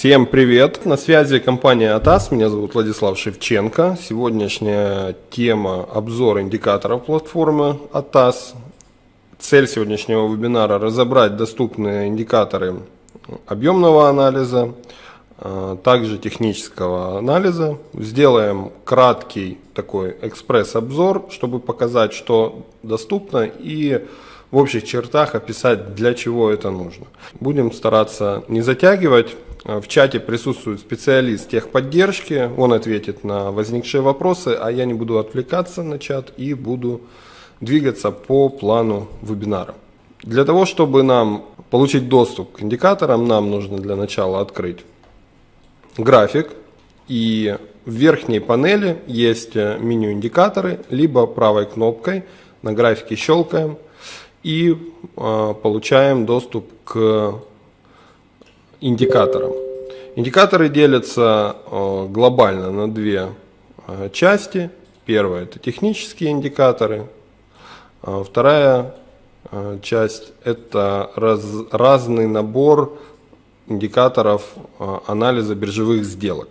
Всем привет! На связи компания АТАС, меня зовут Владислав Шевченко. Сегодняшняя тема – обзор индикаторов платформы АТАС. Цель сегодняшнего вебинара – разобрать доступные индикаторы объемного анализа, а, также технического анализа. Сделаем краткий такой экспресс-обзор, чтобы показать, что доступно и в общих чертах описать, для чего это нужно. Будем стараться не затягивать. В чате присутствует специалист техподдержки, он ответит на возникшие вопросы, а я не буду отвлекаться на чат и буду двигаться по плану вебинара. Для того, чтобы нам получить доступ к индикаторам, нам нужно для начала открыть график и в верхней панели есть меню индикаторы, либо правой кнопкой на графике щелкаем и э, получаем доступ к индикаторам. Индикаторы делятся э, глобально на две э, части. Первая это технические индикаторы, а вторая э, часть это раз, разный набор индикаторов анализа биржевых сделок.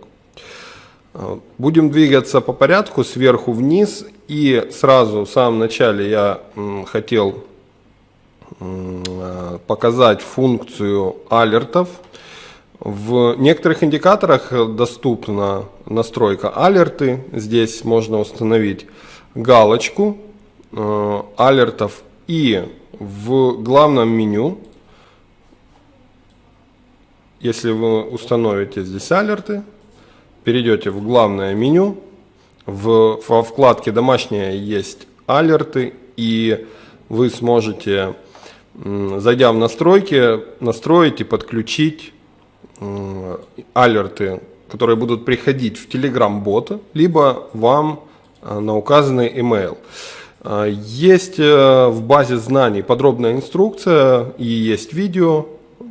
Будем двигаться по порядку сверху вниз и сразу в самом начале я хотел показать функцию алертов. В некоторых индикаторах доступна настройка алерты. Здесь можно установить галочку э, алертов. И в главном меню, если вы установите здесь алерты, перейдете в главное меню, в, во вкладке «Домашние» есть алерты, и вы сможете зайдя в настройки, настроить и подключить алерты, которые будут приходить в Telegram-бота, либо вам э, на указанный email. Э, есть э, в базе знаний подробная инструкция и есть видео,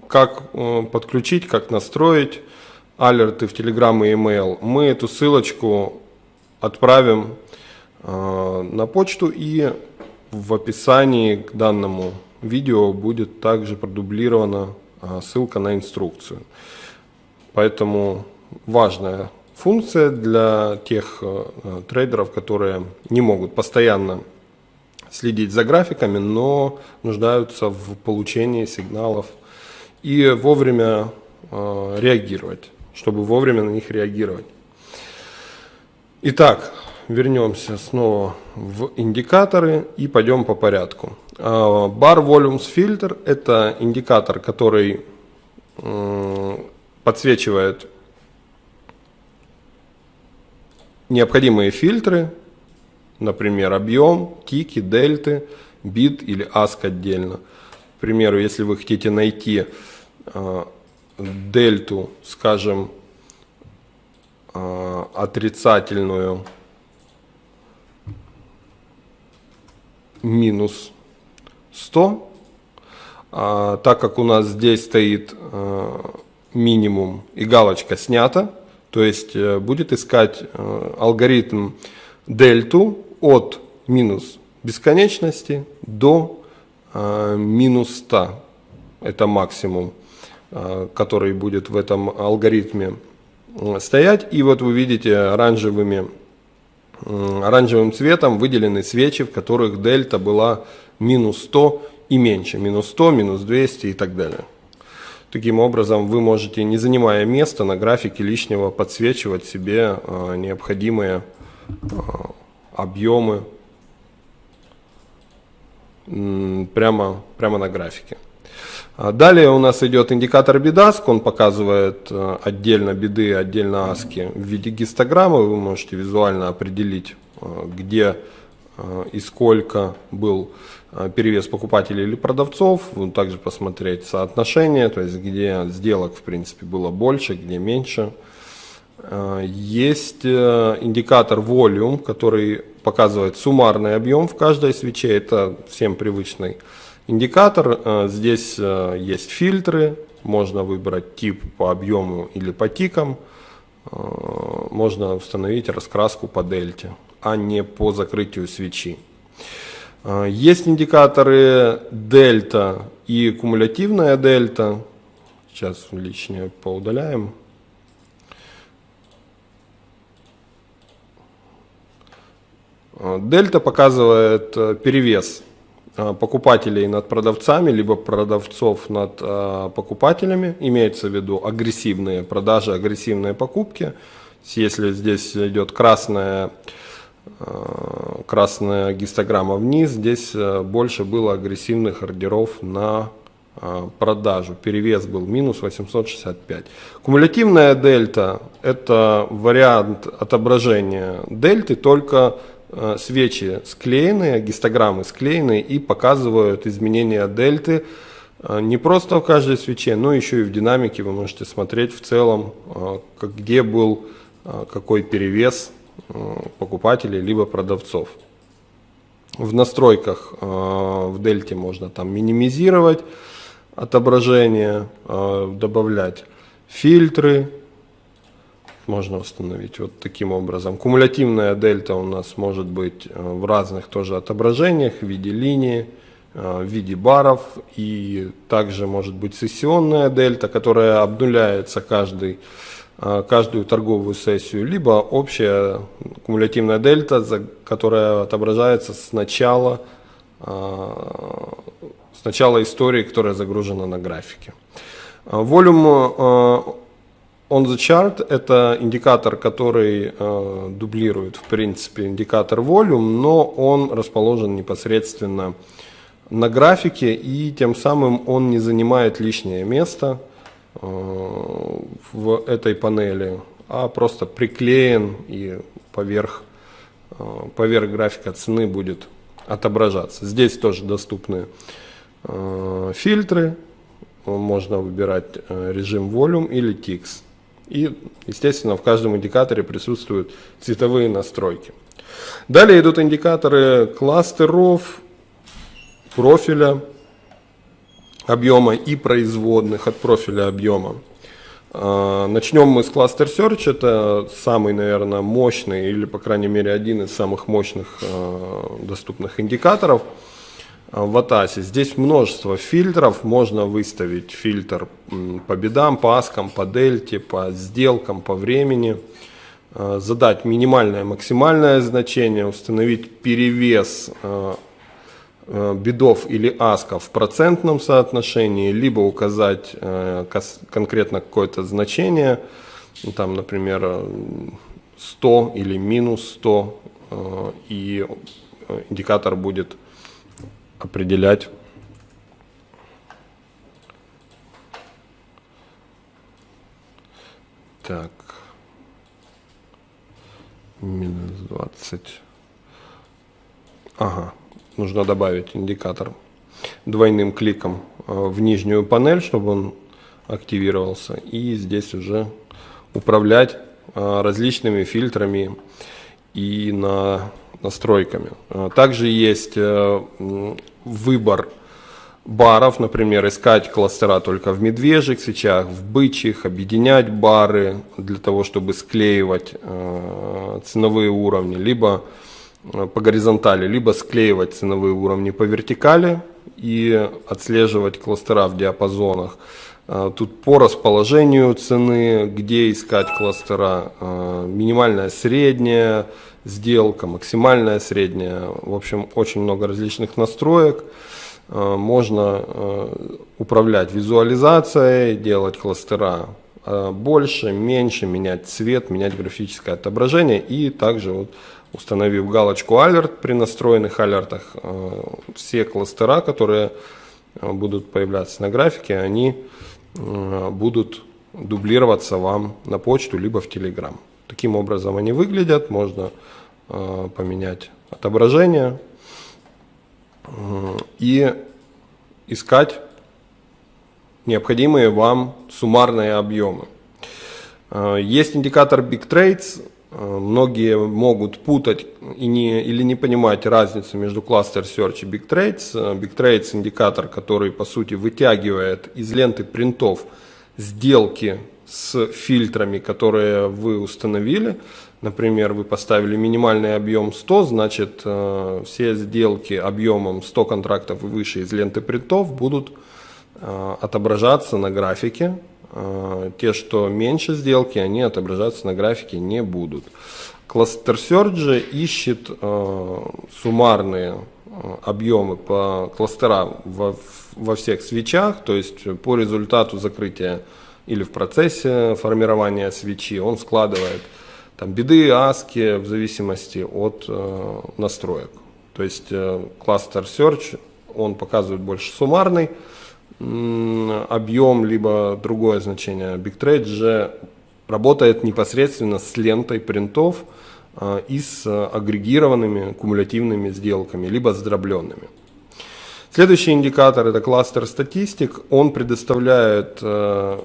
как подключить, как настроить алерты в Telegram и email. Мы эту ссылочку отправим на почту и в описании к данному видео будет также продублирована ссылка на инструкцию. Поэтому важная функция для тех а, трейдеров, которые не могут постоянно следить за графиками, но нуждаются в получении сигналов и вовремя а, реагировать, чтобы вовремя на них реагировать. Итак, вернемся снова в индикаторы и пойдем по порядку. Bar Volumes Filter – это индикатор, который подсвечивает необходимые фильтры, например, объем, тики, дельты, бит или аск отдельно. К примеру, если вы хотите найти э, дельту, скажем, э, отрицательную минус 100, а, так как у нас здесь стоит а, минимум и галочка снята, то есть э, будет искать э, алгоритм дельту от минус бесконечности до а, минус 100. Это максимум, который будет в этом алгоритме стоять. И вот вы видите оранжевыми, оранжевым цветом выделены свечи, в которых дельта была минус 100 и меньше, минус 100, минус 200 и так далее. Таким образом, вы можете, не занимая места на графике лишнего, подсвечивать себе э, необходимые э, объемы прямо, прямо на графике. А далее у нас идет индикатор бедаск, он показывает отдельно беды, отдельно аски в виде гистограммы. Вы можете визуально определить, где и сколько был перевес покупателей или продавцов, также посмотреть соотношение, то есть где сделок в принципе было больше, где меньше. Э, есть э, индикатор volume, который показывает суммарный объем в каждой свече, это всем привычный индикатор. Здесь есть фильтры, можно выбрать тип по объему или по тикам, можно установить раскраску по дельте, а не по закрытию свечи. Э, есть индикаторы дельта и кумулятивная дельта. Сейчас лишнее поудаляем. Э, дельта показывает э, перевес покупателей над продавцами, либо продавцов над покупателями. Имеется в виду агрессивные продажи, агрессивные покупки. Если здесь идет красная красная гистограмма вниз, здесь э, больше было агрессивных ордеров на э, продажу. Перевес был минус 865. Кумулятивная дельта – это вариант отображения дельты, только свечи склеенные, гистограммы склеенные и показывают изменения дельты не просто в каждой свече, но еще и в динамике вы можете смотреть в целом, где был какой перевес Э, покупателей либо продавцов. В настройках э, в дельте можно там минимизировать отображение, э, добавлять фильтры, можно установить вот таким образом. Кумулятивная дельта у нас может быть в разных тоже отображениях, в виде линии, в виде баров. И также может быть сессионная дельта, которая обнуляется каждый Э, каждую торговую сессию, либо общая кумулятивная дельта, которая отображается с начала, э, с начала истории, которая загружена на графике. Volume э, on the chart – это индикатор, который дублирует, в принципе, индикатор volume, но он расположен непосредственно на графике, и тем самым он не занимает лишнее место – Э, в этой панели, а просто приклеен и поверх, э, поверх графика цены будет отображаться. Здесь тоже доступны э, фильтры, можно выбирать режим Volume или TIX. И, естественно, в каждом индикаторе присутствуют цветовые настройки. Далее идут индикаторы кластеров, профиля, объема и производных от профиля объема. А, начнем мы с Cluster Search, это самый, наверное, мощный или, по крайней мере, один из самых мощных а, доступных индикаторов а, в ATAS. Здесь множество фильтров, можно выставить фильтр по бедам, по аскам, по дельте, по сделкам, по времени, задать минимальное, максимальное значение, установить перевес Э, бедов или асков в процентном соотношении, либо указать э, конкретно какое-то значение, ну, там, например, 100 или минус 100, э, и индикатор будет определять Так. Минус 20. Ага нужно добавить индикатор двойным кликом э, в нижнюю панель, чтобы он активировался. И здесь уже управлять э, различными фильтрами и на настройками. Э, также есть выбор баров, например, искать кластера только в медвежьих свечах, в бычьих, объединять бары для того, чтобы склеивать ценовые уровни, либо по горизонтали, либо склеивать ценовые уровни по вертикали и отслеживать кластера в диапазонах. Э, тут по расположению цены, где искать кластера, э, минимальная, средняя сделка, максимальная, средняя. В общем, очень много различных настроек. Можно управлять визуализацией, делать кластера больше, меньше, менять цвет, менять графическое отображение и также вот установив галочку Alert при настроенных алертах, э, все кластера, которые э, будут появляться на графике, они э, будут дублироваться вам на почту либо в Telegram. Таким образом они выглядят, можно поменять отображение и искать необходимые вам суммарные объемы. Есть индикатор Big Trades, многие могут путать и не, или не понимать разницу между Cluster Search и Big Trades. Э, Big Trades индикатор, который по сути вытягивает из ленты принтов сделки с фильтрами, которые вы установили. Например, вы поставили минимальный объем 100, значит э, все сделки объемом 100 контрактов и выше из ленты принтов будут отображаться на графике те, что меньше сделки, они отображаться на графике не будут. Cluster Search ищет суммарные объемы по кластерам во, во всех свечах, то есть по результату закрытия или в процессе формирования свечи он складывает там беды, аски в зависимости от э, настроек. То есть э, Cluster Search, он показывает больше суммарный э, объем, либо другое значение. BigTrade же работает непосредственно с лентой принтов э, и с агрегированными кумулятивными сделками, либо с дробленными. Следующий индикатор это кластер статистик. Он предоставляет э,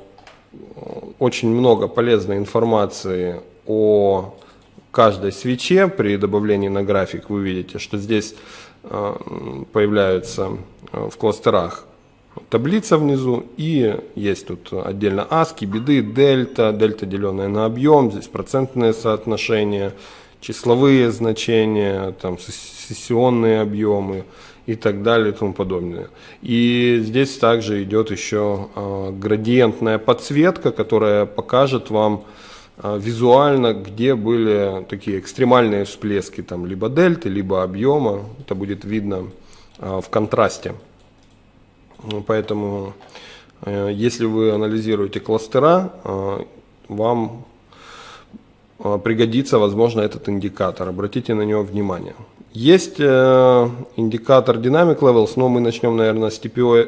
очень много полезной информации о каждой свече. При добавлении на график вы видите, что здесь э, появляется э, в кластерах таблица внизу и есть тут отдельно аски, беды, дельта, дельта деленная на объем, здесь процентные соотношения, числовые значения, там сессионные объемы и так далее и тому подобное. И здесь также идет еще э, градиентная подсветка, которая покажет вам э, визуально, где были такие экстремальные всплески, там, либо дельты, либо объема. Это будет видно э, в контрасте. Поэтому, э, если вы анализируете кластера, э, вам э, пригодится, возможно, этот индикатор. Обратите на него внимание. Есть индикатор Dynamic Levels, но мы начнем, наверное, с TPO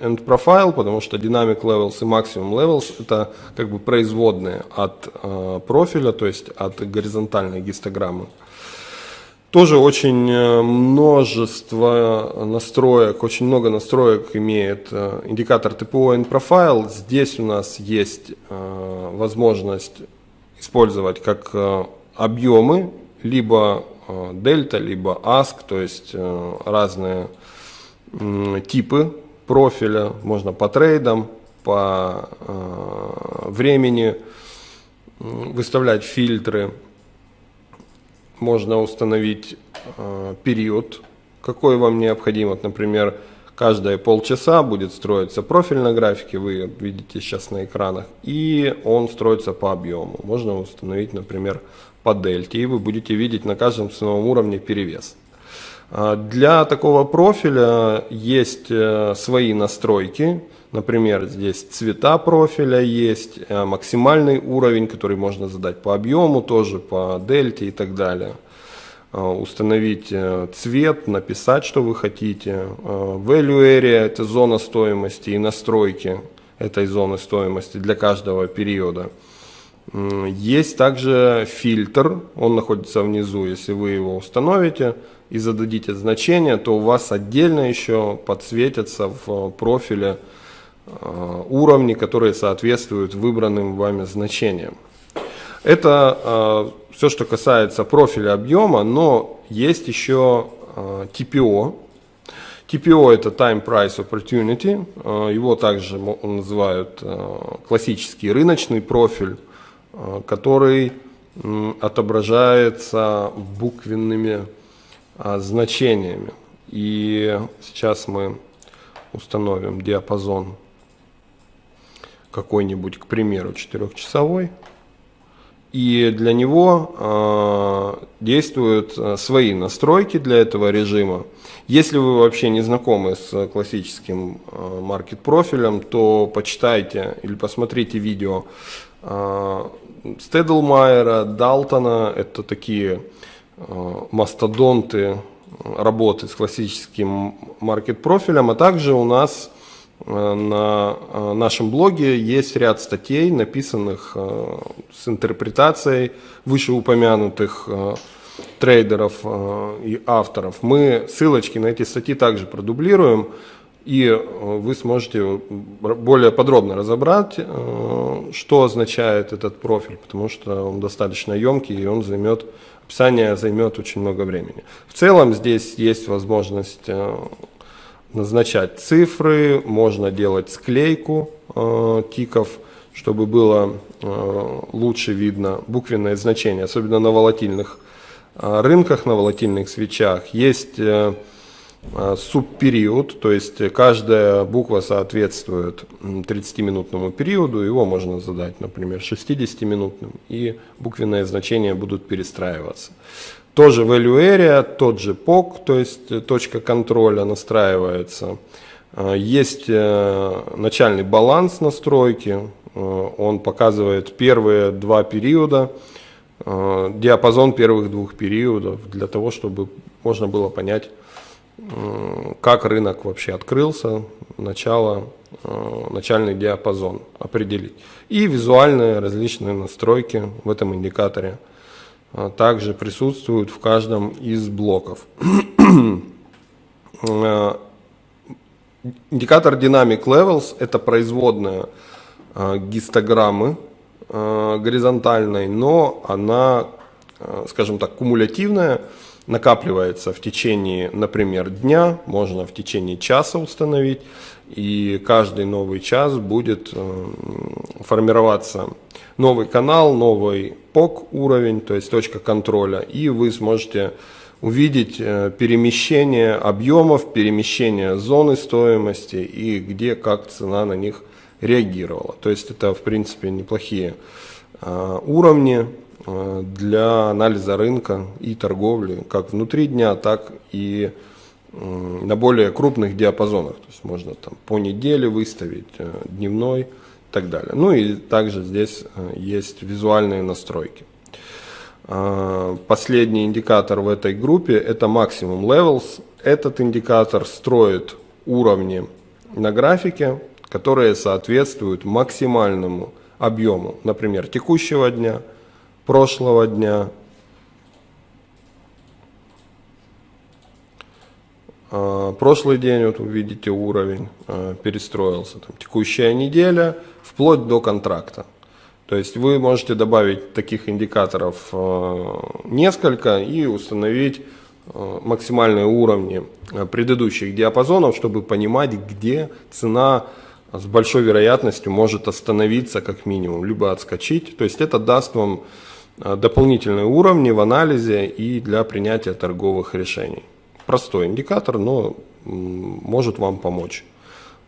End Profile, потому что Dynamic Levels и Maximum Levels это как бы производные от профиля, то есть от горизонтальной гистограммы. Тоже очень э, множество настроек, очень много настроек имеет э, индикатор TPO End Profile. Здесь у нас есть э, возможность использовать как объемы, либо дельта, либо ASC, то есть разные типы профиля, можно по трейдам, по времени выставлять фильтры, можно установить период, какой вам необходим. Вот, например, каждые полчаса будет строиться профиль на графике, вы видите сейчас на экранах, и он строится по объему. Можно установить, например, по дельте, и вы будете видеть на каждом ценовом уровне перевес. А, для такого профиля есть э, свои настройки, например, здесь цвета профиля есть, э, максимальный уровень, который можно задать по объему, тоже по дельте и так далее. А, установить э, цвет, написать, что вы хотите. Value area – это зона стоимости и настройки этой зоны стоимости для каждого периода. Есть также фильтр, он находится внизу, если вы его установите и зададите значение, то у вас отдельно еще подсветятся в профиле э, уровни, которые соответствуют выбранным вами значениям. Это э, все, что касается профиля объема, но есть еще э, TPO. TPO это Time Price Opportunity, его также называют классический рыночный профиль. Э, который отображается буквенными значениями. И сейчас мы установим диапазон какой-нибудь, к примеру, четырехчасовой. И для него э, действуют э, свои настройки для этого режима. Если вы вообще не знакомы с классическим э, маркет-профилем, то почитайте или посмотрите видео э, Стедлмайера, Далтона – это такие э, мастодонты работы с классическим маркет-профилем, а также у нас на э, нашем блоге есть ряд статей, написанных с интерпретацией вышеупомянутых трейдеров и авторов. Мы ссылочки на эти статьи также продублируем и э, вы сможете более подробно разобрать, э, что означает этот профиль, потому что он достаточно емкий и он займет, описание займет очень много времени. В целом здесь есть возможность э, назначать цифры, можно делать склейку тиков, чтобы было лучше видно буквенное значение, особенно на волатильных рынках, на волатильных свечах. Есть субпериод, то есть каждая буква соответствует 30-минутному периоду, его можно задать, например, 60-минутным, и буквенные значения будут перестраиваться. Тоже value area, тот же POC, то есть точка контроля настраивается. Есть начальный баланс настройки, он показывает первые два периода, диапазон первых двух периодов, для того, чтобы можно было понять, как рынок вообще открылся, начало, э, начальный диапазон определить. И визуальные различные настройки в этом индикаторе э, также присутствуют в каждом из блоков. Э, индикатор Dynamic Levels – это производная гистограммы горизонтальной, но она, скажем так, кумулятивная – накапливается в течение, например, дня, можно в течение часа установить, и каждый новый час будет э, формироваться новый канал, новый POC уровень, то есть точка контроля, и вы сможете увидеть э, перемещение объемов, перемещение зоны стоимости и где как цена на них реагировала. То есть это в принципе неплохие э, уровни, для анализа рынка и торговли, как внутри дня, так и на более крупных диапазонах. То есть можно там по неделе выставить, э, дневной и так далее. Ну и также здесь э, есть визуальные настройки. Последний индикатор в этой группе это Maximum Levels. Этот индикатор строит уровни на графике, которые соответствуют максимальному объему, например, текущего дня – прошлого дня. А, прошлый день, вот вы видите, уровень а, перестроился. Там, текущая неделя, вплоть до контракта. То есть вы можете добавить таких индикаторов а, несколько и установить максимальные уровни предыдущих диапазонов, чтобы понимать, где цена с большой вероятностью может остановиться как минимум, либо отскочить. То есть это даст вам дополнительные уровни в анализе и для принятия торговых решений. Простой индикатор, но может вам помочь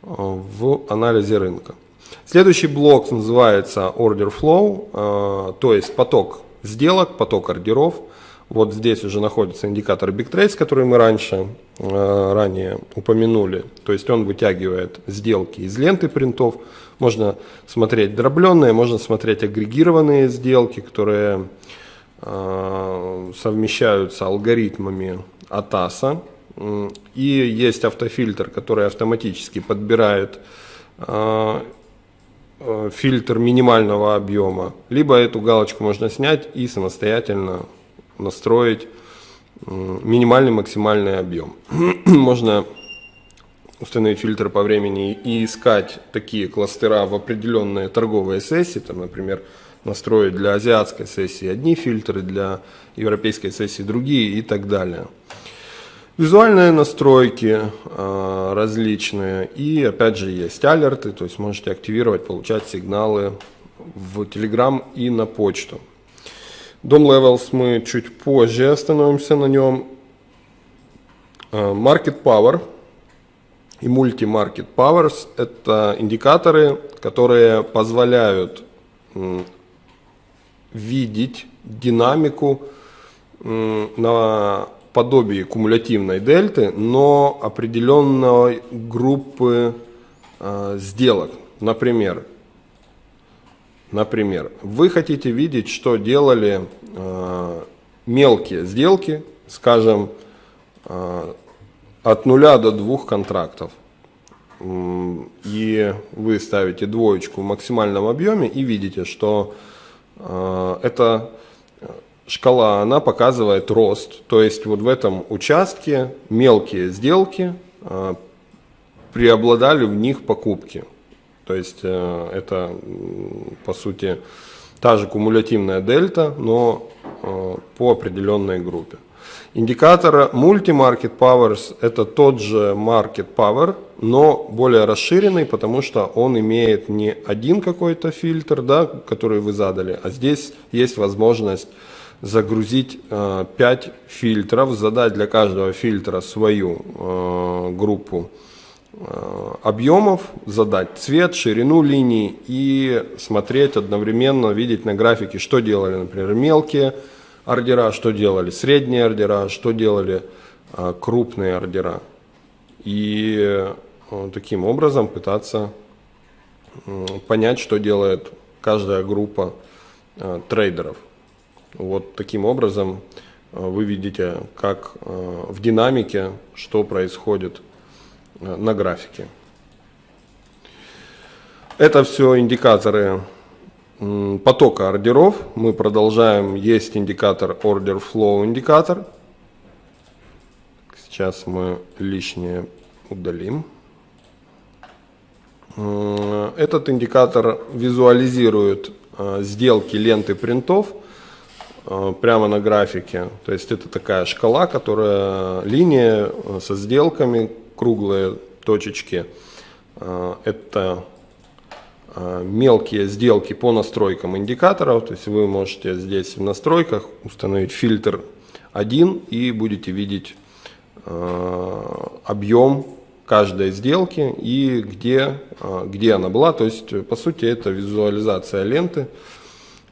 э, в анализе рынка. Следующий блок называется Order Flow, э, то есть поток сделок, поток ордеров. Вот здесь уже находится индикатор Big который мы раньше, ранее упомянули. То есть он вытягивает сделки из ленты принтов, можно смотреть дробленные, можно смотреть агрегированные сделки, которые э, совмещаются алгоритмами АТАСа. И есть автофильтр, который автоматически подбирает э, фильтр минимального объема. Либо эту галочку можно снять и самостоятельно настроить минимальный максимальный объем. можно установить фильтр по времени и искать такие кластера в определенные торговые сессии, там, например, настроить для азиатской сессии одни фильтры, для европейской сессии другие и так далее. Визуальные настройки э, различные и опять же есть алерты, то есть можете активировать, получать сигналы в Telegram и на почту. Dom Levels мы чуть позже остановимся на нем. Market Power – и Multi-Market Powers – это индикаторы, которые позволяют видеть динамику на подобии кумулятивной дельты, но определенной группы э, сделок. Например, например, вы хотите видеть, что делали э, мелкие сделки, скажем, э, от нуля до двух контрактов. И вы ставите двоечку в максимальном объеме и видите, что э, эта шкала, она показывает рост. То есть вот в этом участке мелкие сделки э, преобладали в них покупки. То есть э, это по сути та же кумулятивная дельта, но по определенной группе. Индикатор Multi-Market Powers – это тот же Market Power, но более расширенный, потому что он имеет не один какой-то фильтр, да, который вы задали, а здесь есть возможность загрузить 5 фильтров, задать для каждого фильтра свою группу объемов, задать цвет, ширину линий и смотреть одновременно, видеть на графике, что делали, например, мелкие ордера, что делали средние ордера, что делали крупные ордера. И таким образом пытаться понять, что делает каждая группа э, трейдеров. Вот таким образом э, вы видите, как э, в динамике, что происходит на графике. Это все индикаторы потока ордеров. Мы продолжаем. Есть индикатор Order Flow индикатор. Сейчас мы лишнее удалим. Этот индикатор визуализирует э, сделки ленты принтов э, прямо на графике. То есть это такая шкала, которая линия э, со сделками, круглые точечки. Это мелкие сделки по настройкам индикаторов. То есть вы можете здесь в настройках установить фильтр 1 и будете видеть объем каждой сделки и где, а, где она была. То есть, по сути, это визуализация ленты.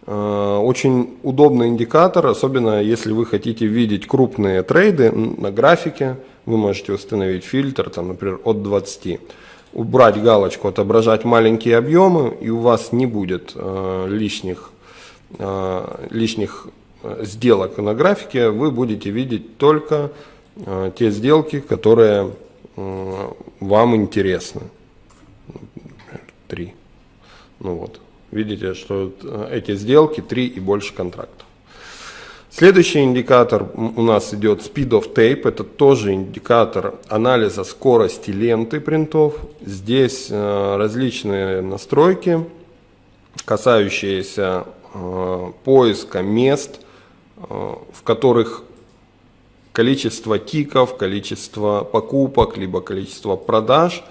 Очень удобный индикатор, особенно если вы хотите видеть крупные трейды на графике. Вы можете установить фильтр, там, например, от 20. Убрать галочку «Отображать маленькие объемы», и у вас не будет э, лишних, э, лишних сделок на графике. Вы будете видеть только э, те сделки, которые вам интересно. Три. Ну вот. Видите, что э, эти сделки три и больше контрактов. Следующий индикатор у нас идет Speed of Tape. Это тоже индикатор анализа скорости ленты принтов. Здесь э, различные настройки, касающиеся э, поиска мест, в которых количество тиков, количество покупок, либо количество продаж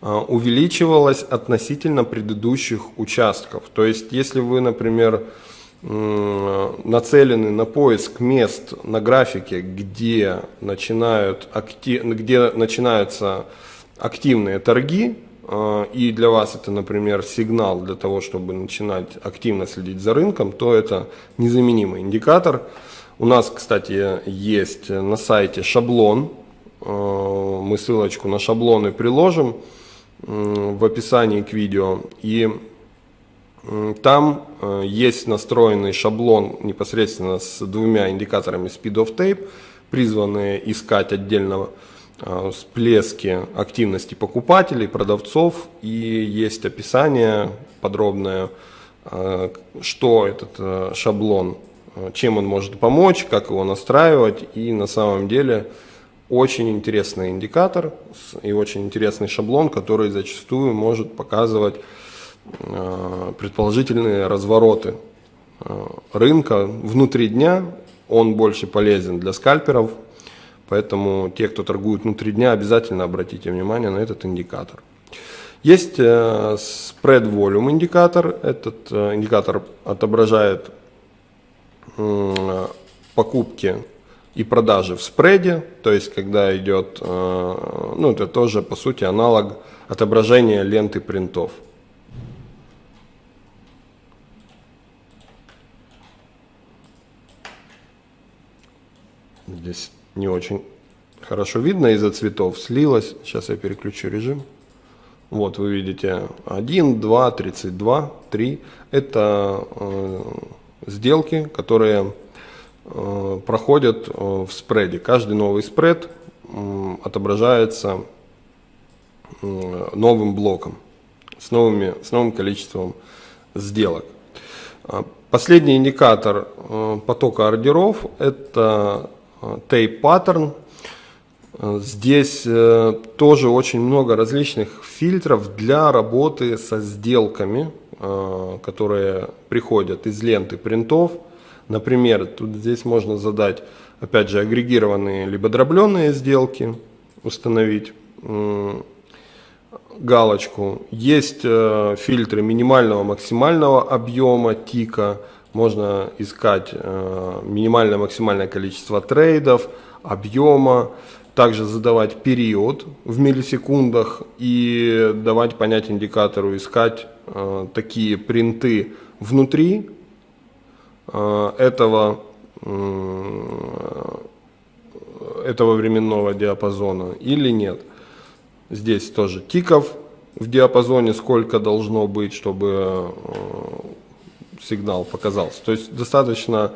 увеличивалось относительно предыдущих участков. То есть, если вы, например, нацелены на поиск мест на графике, где, начинают актив, где начинаются активные торги, а, и для вас это, например, сигнал для того, чтобы начинать активно следить за рынком, то это незаменимый индикатор. У нас, кстати, есть на сайте шаблон. Э, мы ссылочку на шаблоны приложим в описании к видео. И там э, есть настроенный шаблон непосредственно с двумя индикаторами Speed of Tape, призванные искать отдельного э, всплески активности покупателей, продавцов. И есть описание подробное, что этот шаблон Э, чем он может помочь, как его настраивать. И на самом деле очень интересный индикатор и очень интересный шаблон, который зачастую может показывать э, предположительные развороты э, рынка внутри дня. Он больше полезен для скальперов, поэтому те, кто торгует внутри дня, обязательно обратите внимание на этот индикатор. Есть spread volume индикатор. Этот индикатор отображает покупки и продажи в спреде, то есть когда идет, э, ну это тоже по сути аналог отображения ленты принтов. Здесь не очень хорошо видно из-за цветов, слилось. Сейчас я переключу режим. Вот вы видите 1, 2, 32, 3. Это э, сделки, которые э, проходят э, в спреде. Каждый новый спред э, отображается э, новым блоком с, новыми, с новым количеством сделок. А, последний индикатор э, потока ордеров – это tape pattern. Здесь э, тоже очень много различных фильтров для работы со сделками – Э, которые приходят из ленты принтов. Например, тут здесь можно задать, опять же, агрегированные либо дробленные сделки, установить галочку. Есть э, фильтры минимального, максимального объема тика, можно искать э, минимальное максимальное количество трейдов, объема, также задавать период в миллисекундах и давать понять индикатору, искать э, такие принты внутри э, этого, этого временного диапазона или нет. Здесь тоже тиков в диапазоне, сколько должно быть, чтобы сигнал показался. То есть достаточно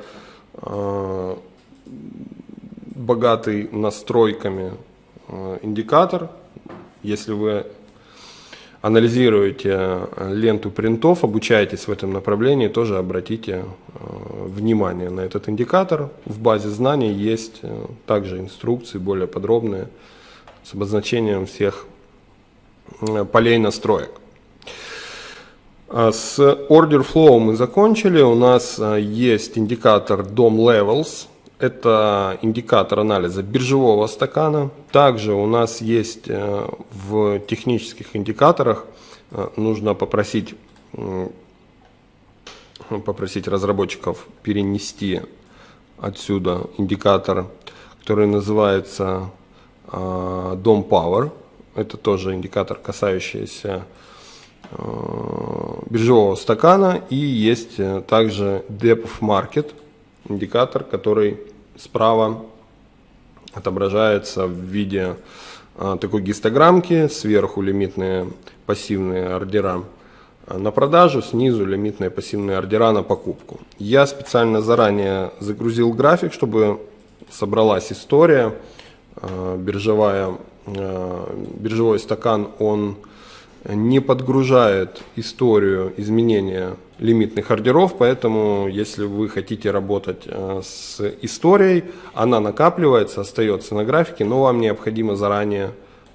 э, богатый настройками э, индикатор. Если вы анализируете ленту принтов, обучаетесь в этом направлении, тоже обратите э, внимание на этот индикатор. В базе знаний есть э, также инструкции более подробные с обозначением всех полей настроек. А с Order Flow мы закончили. У нас есть индикатор DOM Levels – это индикатор анализа биржевого стакана. Также у нас есть э, в технических индикаторах, э, нужно попросить, попросить разработчиков перенести отсюда индикатор, который называется э, DOM Power. Это тоже индикатор, касающийся биржевого стакана. И есть также Depth Market – индикатор, который справа отображается в виде а, такой гистограммки, сверху лимитные пассивные ордера на продажу, снизу лимитные пассивные ордера на покупку. Я специально заранее загрузил график, чтобы собралась история. Биржевая, биржевой стакан, он не подгружает историю изменения лимитных ордеров, поэтому если вы хотите работать э, с историей, она накапливается, остается на графике, но вам необходимо заранее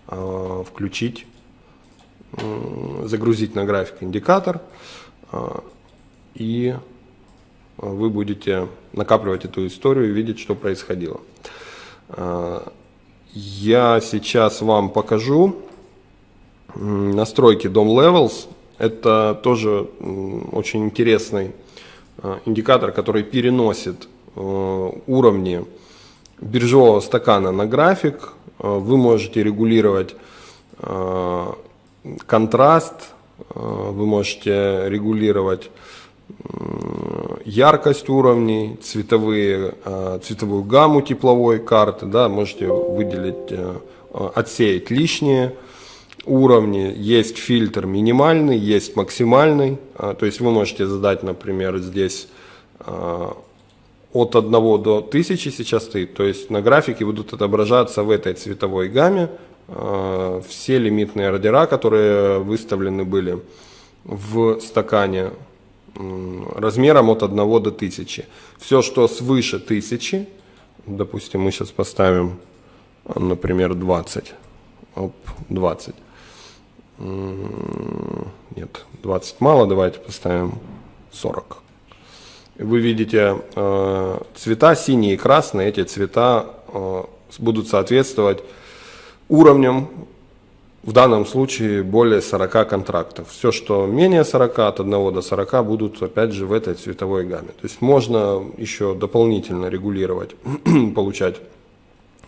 э, включить, загрузить на график индикатор, э, и вы будете накапливать эту историю и видеть, что происходило. Я сейчас вам покажу настройки DOM Levels. Это тоже очень интересный а, индикатор, который переносит э, уровни биржевого стакана на график. Э, вы можете регулировать э, контраст, вы можете регулировать яркость уровней, цветовые, цветовую гамму тепловой карты, да, можете выделить, отсеять лишнее, уровни. Есть фильтр минимальный, есть максимальный. А, то есть вы можете задать, например, здесь а, от 1 до 1000 сейчас стоит. То есть на графике будут отображаться в этой цветовой гамме а, все лимитные ордера, которые выставлены были в стакане размером от 1 до 1000. Все, что свыше 1000, допустим, мы сейчас поставим, например, 20, оп, 20, нет, 20 мало, давайте поставим 40. Вы видите э, цвета синие и красные, эти цвета э, будут соответствовать уровням, в данном случае более 40 контрактов. Все, что менее 40, от 1 до 40 будут опять же в этой цветовой гамме. То есть можно еще дополнительно регулировать, получать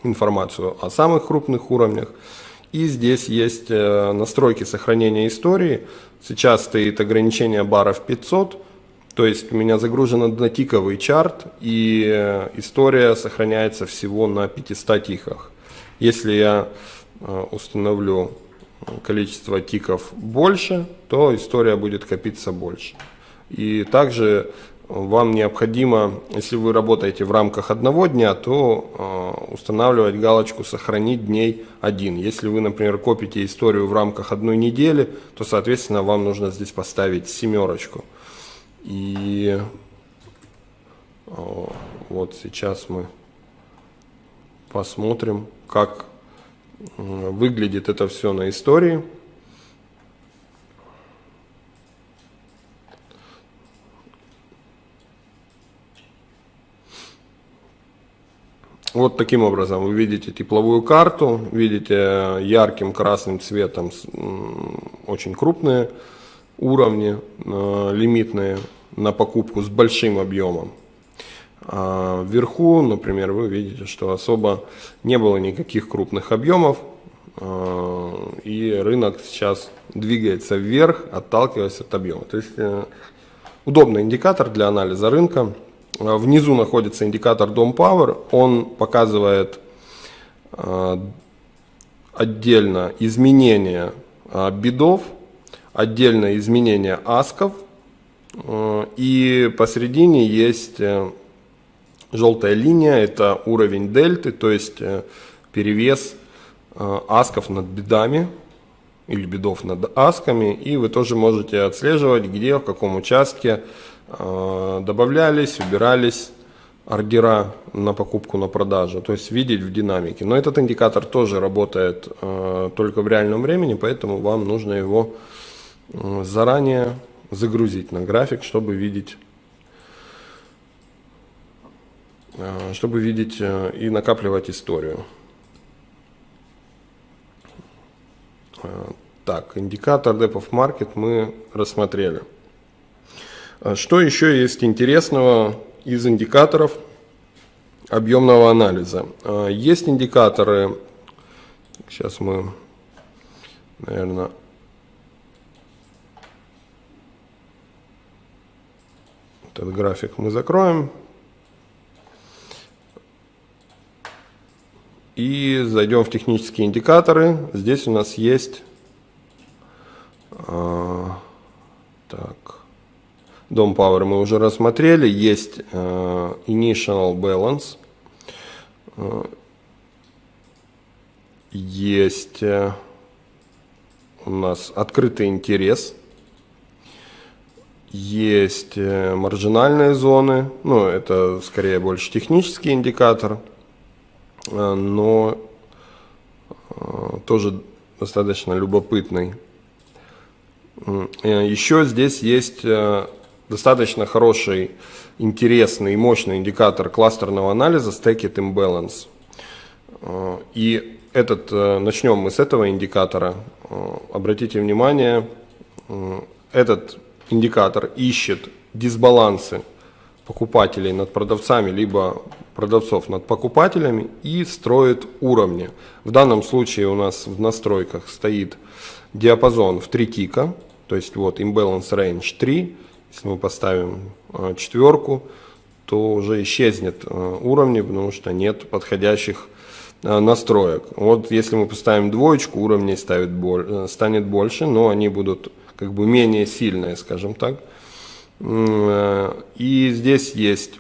информацию о самых крупных уровнях. И здесь есть э, настройки сохранения истории. Сейчас стоит ограничение баров 500, то есть у меня загружен однотиковый чарт, и э, история сохраняется всего на 500 тиках. Если я э, установлю количество тиков больше, то история будет копиться больше. И также вам необходимо, если вы работаете в рамках одного дня, то э, устанавливать галочку «Сохранить дней один». Если вы, например, копите историю в рамках одной недели, то, соответственно, вам нужно здесь поставить семерочку. И э, вот сейчас мы посмотрим, как выглядит это все на истории. Вот таким образом вы видите тепловую карту, видите ярким красным цветом очень крупные уровни, э, лимитные на покупку с большим объемом. А вверху, например, вы видите, что особо не было никаких крупных объемов, а, и рынок сейчас двигается вверх, отталкиваясь от объема. То есть э, удобный индикатор для анализа рынка. Внизу находится индикатор Dom Power, он показывает отдельно изменения бедов, отдельно изменения асков, и посередине есть э, Желтая линия – это уровень дельты, то есть э, перевес э, асков над бедами или бедов над асками. И вы тоже можете отслеживать, где, в каком участке э, добавлялись, убирались ордера на покупку, на продажу, то есть видеть в динамике. Но этот индикатор тоже работает только в реальном времени, поэтому вам нужно его заранее загрузить на график, чтобы видеть Э, чтобы видеть э, и накапливать историю. Э, так, индикатор Depth Market мы рассмотрели. Что еще есть интересного из индикаторов объемного анализа? Есть индикаторы, сейчас мы, наверное, этот график мы закроем. И зайдем в технические индикаторы. Здесь у нас есть а, так, Dom Power мы уже рассмотрели. Есть а, Initial Balance. А, есть а, у нас открытый интерес. Есть а, маржинальные зоны. Ну, это скорее больше технический индикатор. Э, но э, тоже достаточно любопытный. Э, еще здесь есть достаточно хороший, интересный и мощный индикатор кластерного анализа Stacked Imbalance. И этот, начнем мы с этого индикатора. Обратите внимание, этот индикатор ищет дисбалансы покупателей над продавцами, либо продавцов над покупателями и строит уровни. В данном случае у нас в настройках стоит диапазон в 3 тика, то есть вот imbalance range 3, если мы поставим э, четверку, то уже исчезнет э, уровни, потому что нет подходящих э, настроек. Вот если мы поставим двоечку, уровней ставит боль, станет больше, но они будут как бы менее сильные, скажем так. И здесь есть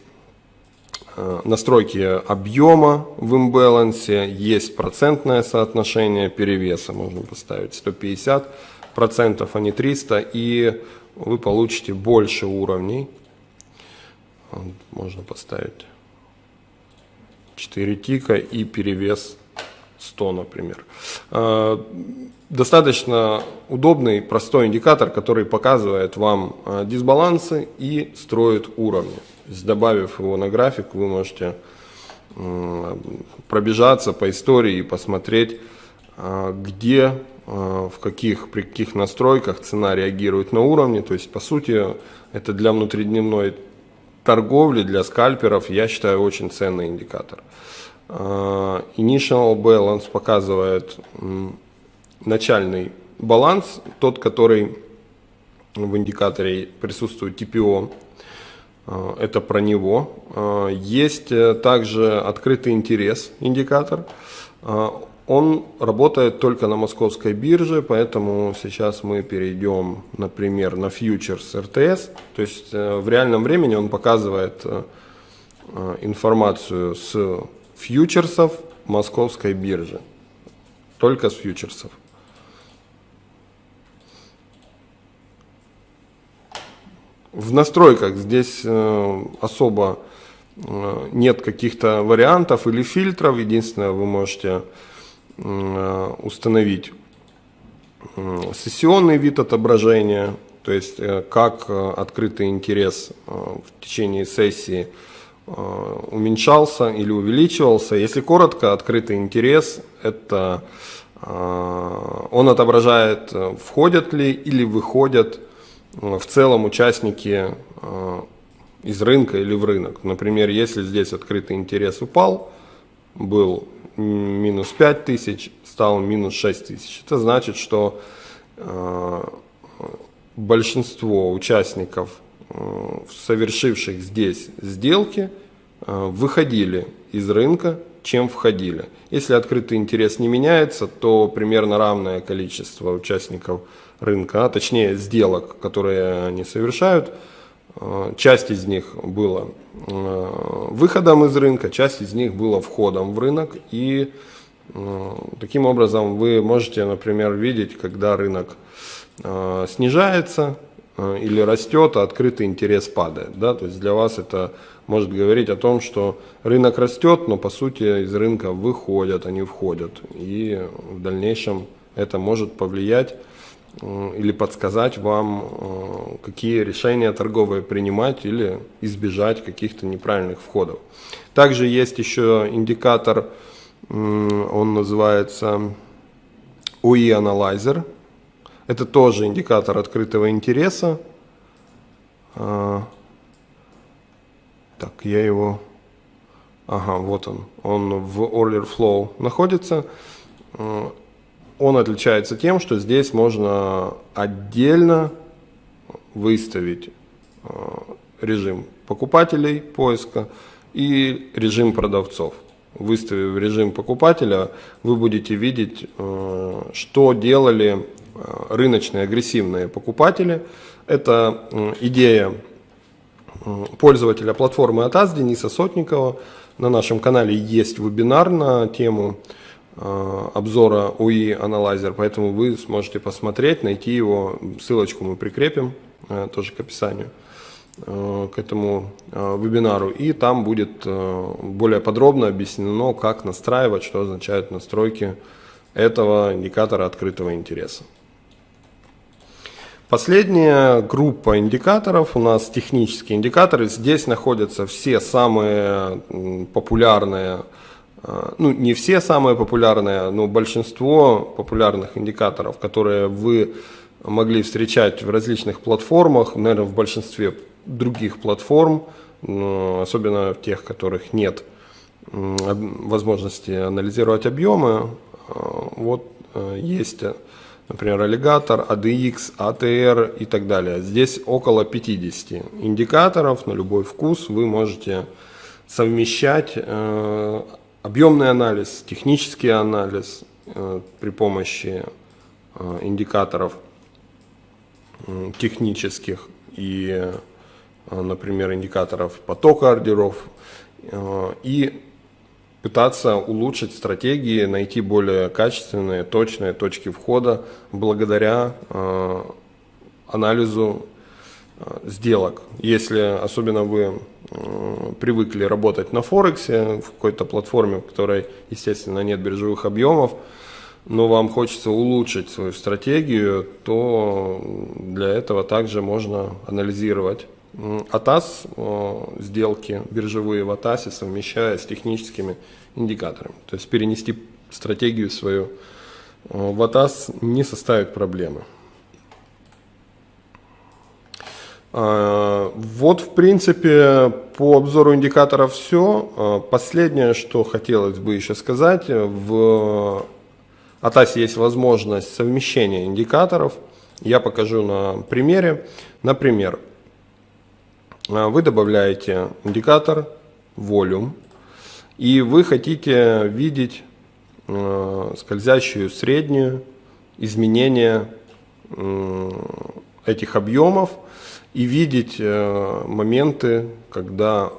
Э, настройки объема в имбалансе, есть процентное соотношение перевеса, можно поставить 150 процентов, а не 300, и вы получите больше уровней. Можно поставить 4 тика и перевес 100, например. Э, достаточно удобный, простой индикатор, который показывает вам э, дисбалансы и строит уровни добавив его на график, вы можете пробежаться по истории и посмотреть, а, где, а, в каких, при каких настройках цена реагирует на уровне. То есть, по сути, это для внутридневной торговли, для скальперов, я считаю, очень ценный индикатор. А, initial Balance показывает начальный баланс, тот, который в индикаторе присутствует TPO, Э, это про него. Э, есть э, также открытый интерес индикатор. Он работает только на московской бирже, поэтому сейчас мы перейдем, например, на фьючерс РТС. То есть в реальном времени он показывает информацию с фьючерсов московской биржи. Только с фьючерсов. В настройках здесь э, особо э, нет каких-то вариантов или фильтров. Единственное, вы можете э, установить сессионный вид отображения, то есть как открытый интерес в течение сессии уменьшался или увеличивался. Если коротко, открытый интерес – это он отображает, входят ли или выходят в целом участники из рынка или в рынок. Например, если здесь открытый интерес упал, был минус 5 тысяч, стал минус 6 тысяч. Это значит, что э, большинство участников, э, совершивших здесь сделки, э, выходили из рынка, чем входили. Если открытый интерес не меняется, то примерно равное количество участников рынка, а точнее сделок, которые они совершают, часть из них была э, выходом из рынка, часть из них была входом в рынок. И э, таким образом вы можете, например, видеть, когда рынок снижается или растет, а открытый интерес падает. Да? То есть для вас это может говорить о том, что рынок растет, но по сути из рынка выходят, они входят. И в дальнейшем это может повлиять или подсказать вам, э, какие решения торговые принимать или избежать каких-то неправильных входов. Также есть еще индикатор, он называется OE Analyzer. Это тоже индикатор открытого интереса. А, так, я его... Ага, вот он. Он в Order Flow находится. Он отличается тем, что здесь можно отдельно выставить э, режим покупателей поиска и режим продавцов. Выставив режим покупателя, вы будете видеть, э, что делали э, рыночные агрессивные покупатели. Это идея пользователя платформы ATAS Дениса Сотникова. На нашем канале есть вебинар на тему обзора UI Analyzer, поэтому вы сможете посмотреть, найти его, ссылочку мы прикрепим э, тоже к описанию э, к этому вебинару, и там будет более подробно объяснено, как настраивать, что означают настройки этого индикатора открытого интереса. Последняя группа индикаторов у нас технические индикаторы. Здесь находятся все самые популярные ну, не все самые популярные, но большинство популярных индикаторов, которые вы могли встречать в различных платформах, наверное, в большинстве других платформ, особенно в тех, которых нет возможности анализировать объемы. А, вот э, есть, например, аллигатор, ADX, ATR и так далее. Здесь около 50 индикаторов на любой вкус вы можете совмещать э, Объемный анализ, технический анализ э, при помощи э, индикаторов технических и, э, например, индикаторов потока ордеров и пытаться улучшить стратегии, найти более качественные, точные точки входа благодаря анализу сделок. Если особенно вы э, привыкли работать на Форексе, в какой-то платформе, в которой, естественно, нет биржевых объемов, но вам хочется улучшить свою стратегию, то для этого также можно анализировать АТАС, э, сделки биржевые в АТАСе, совмещая с техническими индикаторами. То есть перенести стратегию свою в АТАС не составит проблемы. А, вот, в принципе, по обзору индикаторов все. А, последнее, что хотелось бы еще сказать, в Атасе есть возможность совмещения индикаторов. Я покажу на примере. Например, вы добавляете индикатор Volume, и вы хотите видеть скользящую среднюю изменение этих объемов и видеть э, моменты, когда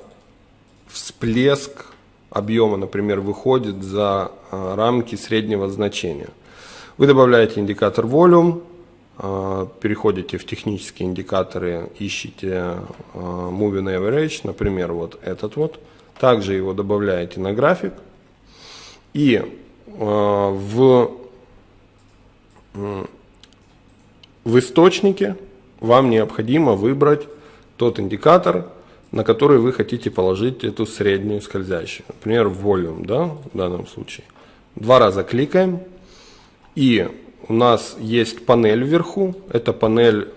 всплеск объема, например, выходит за э, рамки среднего значения. Вы добавляете индикатор volume, э, переходите в технические индикаторы, ищите moving average, например, вот этот вот. Также его добавляете на график. И в, в источнике вам необходимо выбрать тот индикатор, на который вы хотите положить эту среднюю скользящую. Например, volume, да, в данном случае. Два раза кликаем, и у нас есть панель вверху. Эта панель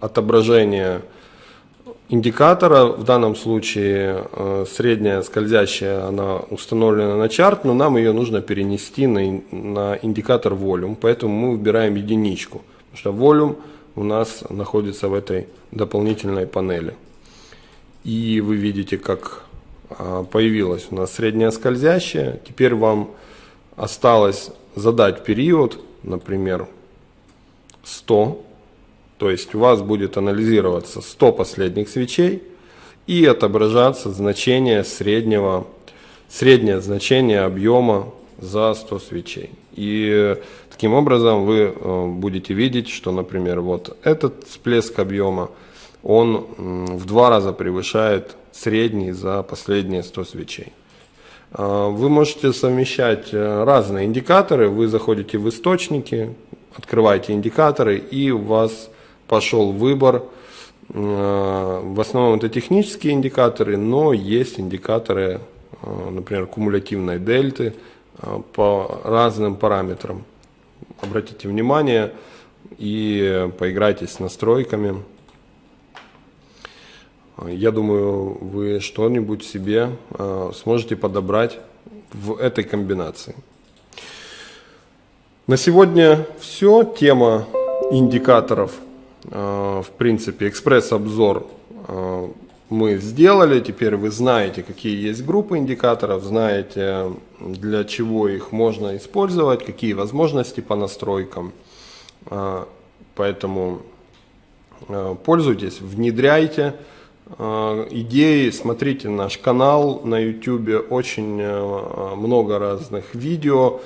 отображение индикатора, в данном случае средняя скользящая, она установлена на чарт, но нам ее нужно перенести на, на индикатор volume, поэтому мы выбираем единичку, потому что volume у нас находится в этой дополнительной панели. И вы видите, как а, появилась у нас средняя скользящая. Теперь вам осталось задать период, например, 100. То есть у вас будет анализироваться 100 последних свечей и отображаться значение среднего, среднее значение объема за 100 свечей. И таким образом вы э, будете видеть, что, например, вот этот всплеск объема, он в два раза превышает средний за последние 100 свечей. А, вы можете совмещать э, разные индикаторы. Вы заходите в источники, открываете индикаторы, и у вас пошел выбор. Э, в основном это технические индикаторы, но есть индикаторы, например, кумулятивной дельты, Э, по разным параметрам. Обратите внимание и поиграйте с настройками. Я думаю, вы что-нибудь себе э, сможете подобрать в этой комбинации. На сегодня все. Тема индикаторов, э, в принципе, экспресс-обзор мы сделали. Теперь вы знаете, какие есть группы индикаторов, знаете, для чего их можно использовать, какие возможности по настройкам. А, поэтому а, пользуйтесь, внедряйте а, идеи, смотрите наш канал на YouTube, очень много разных видео,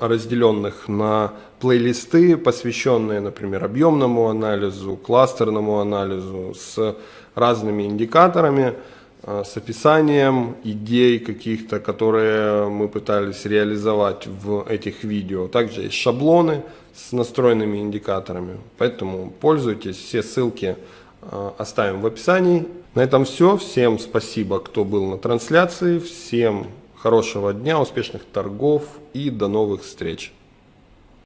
разделенных на плейлисты, посвященные, например, объемному анализу, кластерному анализу, с разными индикаторами, э, с описанием идей каких-то, которые мы пытались реализовать в этих видео. Также есть шаблоны с настроенными индикаторами, поэтому пользуйтесь, все ссылки э, оставим в описании. На этом все, всем спасибо, кто был на трансляции, всем хорошего дня, успешных торгов и до новых встреч.